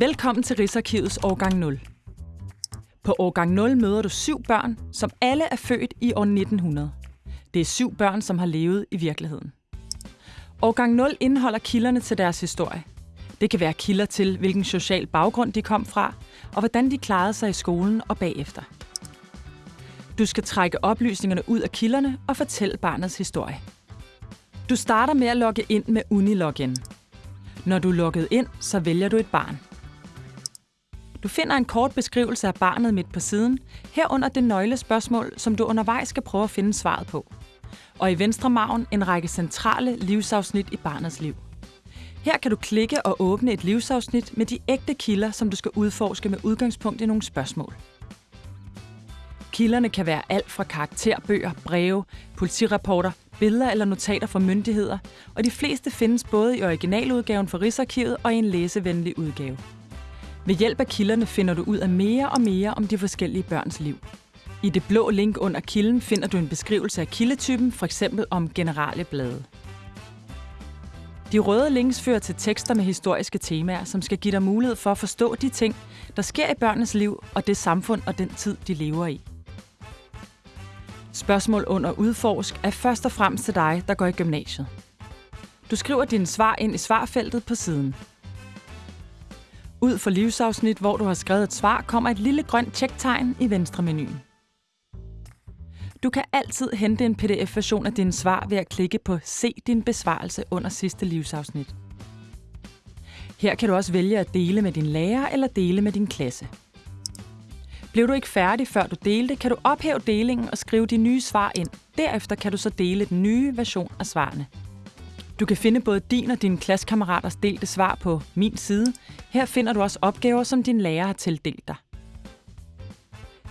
Velkommen til Rigsarkivets årgang 0. På årgang 0 møder du syv børn, som alle er født i år 1900. Det er syv børn, som har levet i virkeligheden. Årgang 0 indeholder kilderne til deres historie. Det kan være kilder til, hvilken social baggrund de kom fra, og hvordan de klarede sig i skolen og bagefter. Du skal trække oplysningerne ud af kilderne og fortælle barnets historie. Du starter med at logge ind med Unilogin. Når du er logget ind, så vælger du et barn. Du finder en kort beskrivelse af barnet midt på siden, herunder det nøglespørgsmål, som du undervejs skal prøve at finde svaret på. Og i venstre maven en række centrale livsafsnit i barnets liv. Her kan du klikke og åbne et livsafsnit med de ægte kilder, som du skal udforske med udgangspunkt i nogle spørgsmål. Kilderne kan være alt fra karakterbøger, breve, politirapporter, billeder eller notater fra myndigheder, og de fleste findes både i originaludgaven for Rigsarkivet og i en læsevenlig udgave. Ved hjælp af kilderne finder du ud af mere og mere om de forskellige børns liv. I det blå link under kilden finder du en beskrivelse af kildetypen, f.eks. om generelle blade. De røde links fører til tekster med historiske temaer, som skal give dig mulighed for at forstå de ting, der sker i børnenes liv og det samfund og den tid, de lever i. Spørgsmål under udforsk er først og fremmest til dig, der går i gymnasiet. Du skriver dine svar ind i svarfeltet på siden. Ud for livsafsnit, hvor du har skrevet et svar, kommer et lille grønt tjektegn i venstre menuen. Du kan altid hente en pdf-version af dine svar ved at klikke på Se din besvarelse under sidste livsafsnit. Her kan du også vælge at dele med din lærer eller dele med din klasse. Blev du ikke færdig, før du delte, kan du ophæve delingen og skrive de nye svar ind. Derefter kan du så dele den nye version af svarene. Du kan finde både din og dine klassekammeraters delte svar på min side. Her finder du også opgaver, som din lærer har tildelt dig.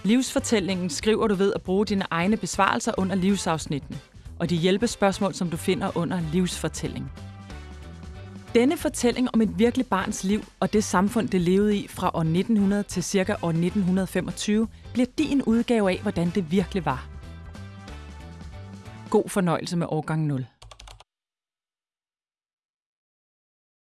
Livsfortællingen skriver du ved at bruge dine egne besvarelser under livsafsnittene, og de hjælpespørgsmål, som du finder under livsfortælling. Denne fortælling om et virkelig barns liv og det samfund, det levede i fra år 1900 til ca. år 1925, bliver din udgave af, hvordan det virkelig var. God fornøjelse med årgang 0.